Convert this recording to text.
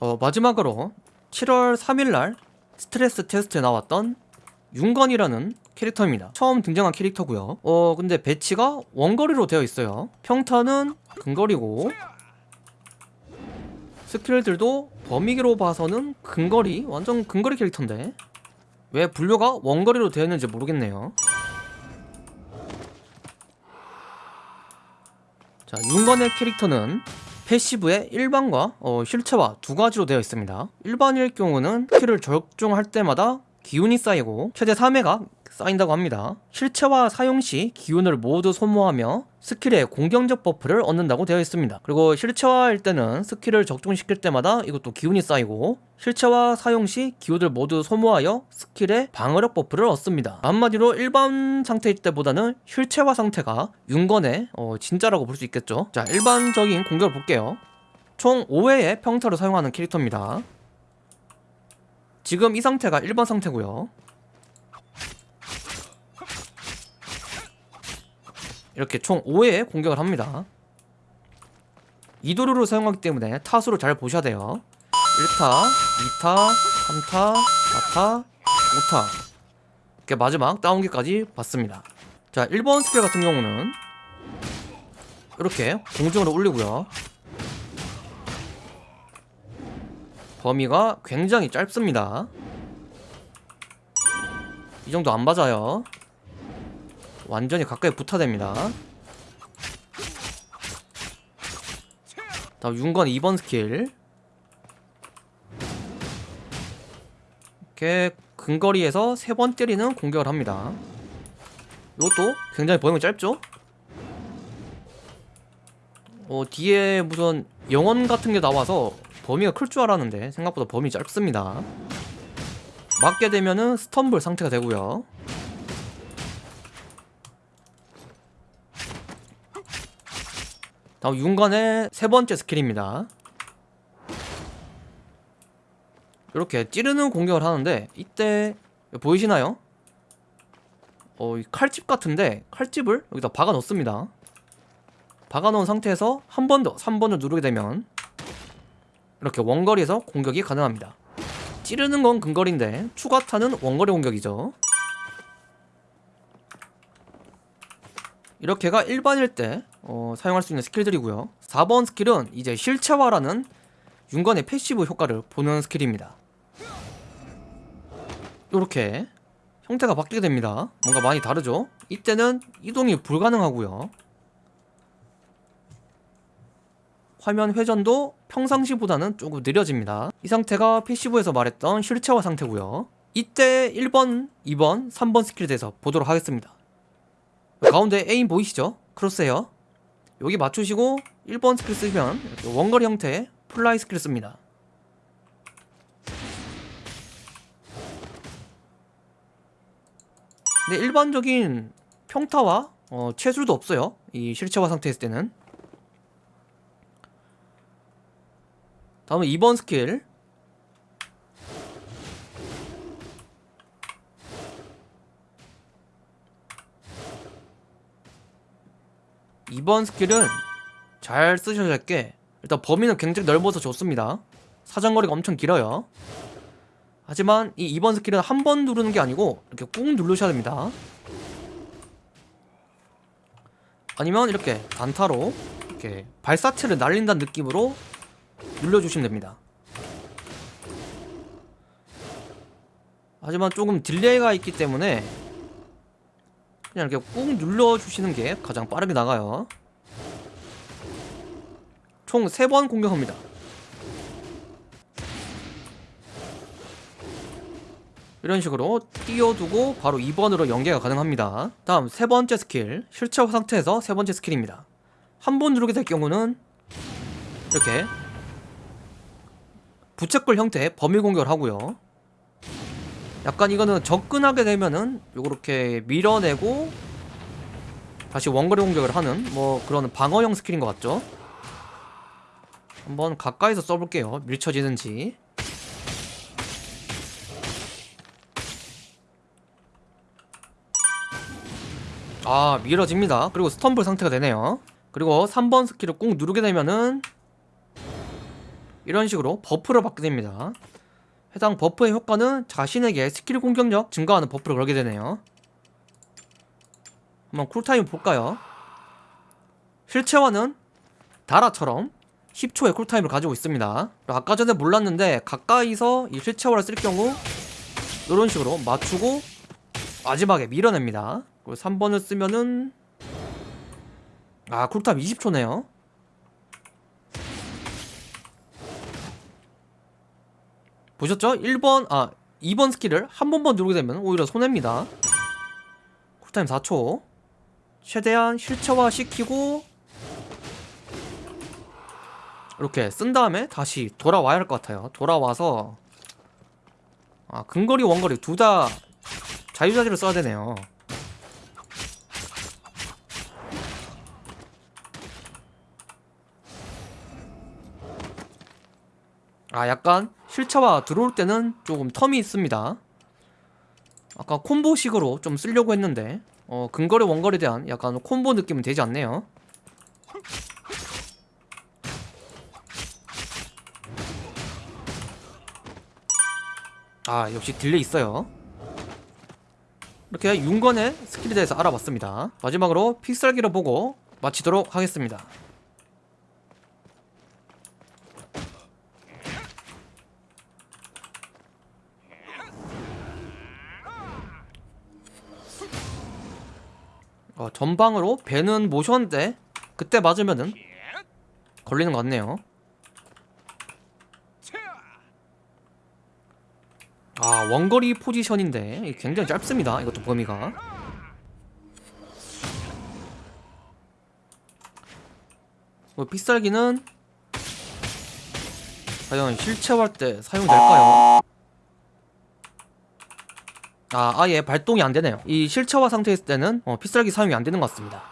어, 마지막으로 7월 3일날 스트레스 테스트에 나왔던 윤건이라는 캐릭터입니다. 처음 등장한 캐릭터고요. 어 근데 배치가 원거리로 되어 있어요. 평타는 근거리고 스킬들도 범위기로 봐서는 근거리 완전 근거리 캐릭터인데 왜 분류가 원거리로 되어 있는지 모르겠네요. 자 윤건의 캐릭터는 패시브의 일반과 어, 실체화 두 가지로 되어 있습니다. 일반일 경우는 스킬을 적중할 때마다 기운이 쌓이고 최대 3회가 쌓인다고 합니다. 실체화 사용 시 기운을 모두 소모하며 스킬의 공격적 버프를 얻는다고 되어 있습니다. 그리고 실체화일 때는 스킬을 적중시킬 때마다 이것도 기운이 쌓이고 실체화 사용 시 기운을 모두 소모하여 스킬의 방어력 버프를 얻습니다. 한마디로 일반 상태일 때보다는 실체화 상태가 윤건의 어, 진짜라고 볼 수 있겠죠. 자 일반적인 공격을 볼게요. 총 5회의 평타를 사용하는 캐릭터입니다. 지금 이 상태가 일반 상태고요. 이렇게 총 5회의 공격을 합니다. 이도류를 사용하기 때문에 타수를 잘 보셔야 돼요. 1타, 2타, 3타, 4타, 5타 이렇게 마지막 다운기까지 봤습니다. 자, 1번 스킬 같은 경우는 이렇게 공중으로 올리고요. 범위가 굉장히 짧습니다. 이 정도 안 맞아요. 완전히 가까이 붙어댑니다. 다음 윤건 2번 스킬. 이렇게 근거리에서 세번 때리는 공격을 합니다. 이것도 굉장히 범위가 짧죠? 어, 뒤에 무슨 영원 같은 게 나와서 범위가 클 줄 알았는데 생각보다 범위 짧습니다. 맞게 되면은 스턴블 상태가 되고요. 다음 윤건의 세 번째 스킬입니다. 이렇게 찌르는 공격을 하는데 이때 보이시나요? 어, 이 칼집 같은데 칼집을 여기다 박아 놓습니다. 박아 놓은 상태에서 한 번 더 3번을 누르게 되면 이렇게 원거리에서 공격이 가능합니다. 찌르는 건 근거리인데 추가타는 원거리 공격이죠. 이렇게가 일반일 때 어, 사용할 수 있는 스킬들이고요. 4번 스킬은 이제 실체화라는 윤건의 패시브 효과를 보는 스킬입니다. 이렇게 형태가 바뀌게 됩니다. 뭔가 많이 다르죠? 이때는 이동이 불가능하고요. 화면 회전도 평상시보다는 조금 느려집니다. 이 상태가 패시브에서 말했던 실체화 상태고요. 이때 1번, 2번, 3번 스킬에 대해서 보도록 하겠습니다. 가운데 aim 보이시죠? crosshair 여기 맞추시고 1번 스킬 쓰면 이렇게 원거리 형태의 플라이 스킬을 씁니다. 근데 일반적인 평타와 어, 체술도 없어요. 이 실체화 상태였을 때는. 다음은 2번 스킬 2번 스킬은 잘 쓰셔야 할 게 일단 범위는 굉장히 넓어서 좋습니다. 사정거리가 엄청 길어요. 하지만 이 2번 스킬은 한 번 누르는 게 아니고 이렇게 꾹 누르셔야 됩니다. 아니면 이렇게 단타로 이렇게 발사체를 날린다는 느낌으로 눌러주시면 됩니다. 하지만 조금 딜레이가 있기 때문에 그냥 이렇게 꾹 눌러주시는 게 가장 빠르게 나가요. 총 3번 공격합니다. 이런 식으로 띄워두고 바로 2번으로 연계가 가능합니다. 다음 세 번째 스킬 실체화 상태에서 세 번째 스킬입니다. 한 번 누르게 될 경우는 이렇게 부채꼴 형태의 범위 공격을 하고요 약간 이거는 접근하게 되면은 요렇게 밀어내고 다시 원거리 공격을 하는 뭐 그런 방어형 스킬인 것 같죠? 한번 가까이서 써볼게요. 밀쳐지는지. 아 밀어집니다. 그리고 스턴블 상태가 되네요. 그리고 3번 스킬을 꾹 누르게 되면은 이런 식으로 buff를 받게 됩니다 해당 버프의 효과는 자신에게 스킬 공격력 증가하는 buff를 걸게 되네요. 한번 cool time 볼까요? 실체화는 다라처럼 10초의 cool time을 가지고 있습니다. 아까 전에 몰랐는데 가까이서 이 실체화를 쓸 경우 이런 식으로 맞추고 마지막에 밀어냅니다. 그리고 3번을 쓰면은 아 cool time 20초네요 보셨죠? 1번 아 2번 스킬을 한 번만 누르게 되면 오히려 손해입니다. cool time 4초. 최대한 실체화 시키고 이렇게 쓴 다음에 다시 돌아와야 할 것 같아요. 돌아와서 아 근거리 원거리 둘 다 자유자재를 써야 되네요 아 약간 실체화 들어올 때는 조금 텀이 있습니다. 아까 콤보식으로 좀 쓰려고 했는데 어 근거리 원거리에 대한 약간 콤보 느낌은 되지 않네요. 아 역시 딜레이 있어요. 이렇게 윤건의 스킬에 대해서 알아봤습니다. 마지막으로 픽셀기를 보고 마치도록 하겠습니다 어, 전방으로 배는 모셨는데 그때 맞으면은 걸리는 것 같네요 아 원거리 포지션인데 굉장히 짧습니다 이것도 범위가 뭐 픽살기는 과연 실체화할 때 사용될까요? 아 아예 발동이 안 되네요. 이 실체화 있을 때는 어, 픽살기 사용이 안 되는 것 같습니다